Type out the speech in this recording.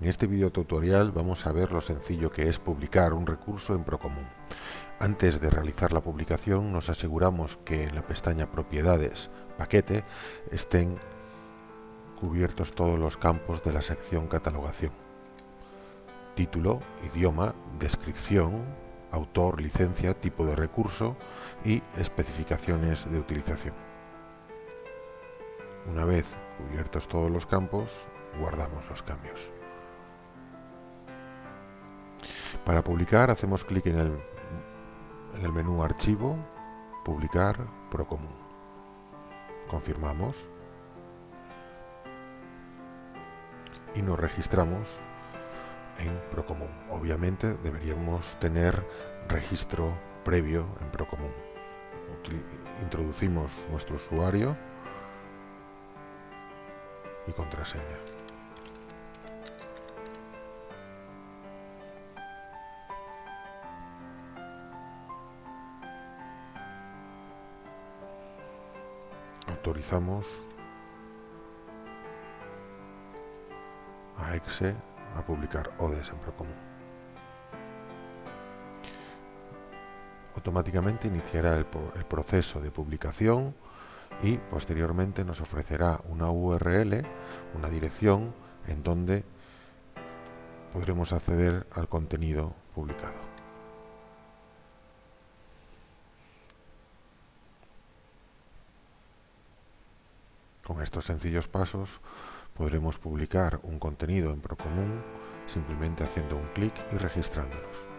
En este video tutorial vamos a ver lo sencillo que es publicar un recurso en Procomún. Antes de realizar la publicación nos aseguramos que en la pestaña Propiedades, Paquete, estén cubiertos todos los campos de la sección Catalogación. Título, idioma, descripción, autor, licencia, tipo de recurso y especificaciones de utilización. Una vez cubiertos todos los campos, guardamos los cambios. Para publicar hacemos clic en el, en el menú Archivo, Publicar, Procomún. Confirmamos y nos registramos en Procomún. Obviamente deberíamos tener registro previo en Procomún. Introducimos nuestro usuario y contraseña. Autorizamos a EXE a publicar ODES en Procomún. Automáticamente iniciará el, el proceso de publicación y posteriormente nos ofrecerá una URL, una dirección en donde podremos acceder al contenido publicado. Con estos sencillos pasos podremos publicar un contenido en Procomún simplemente haciendo un clic y registrándonos.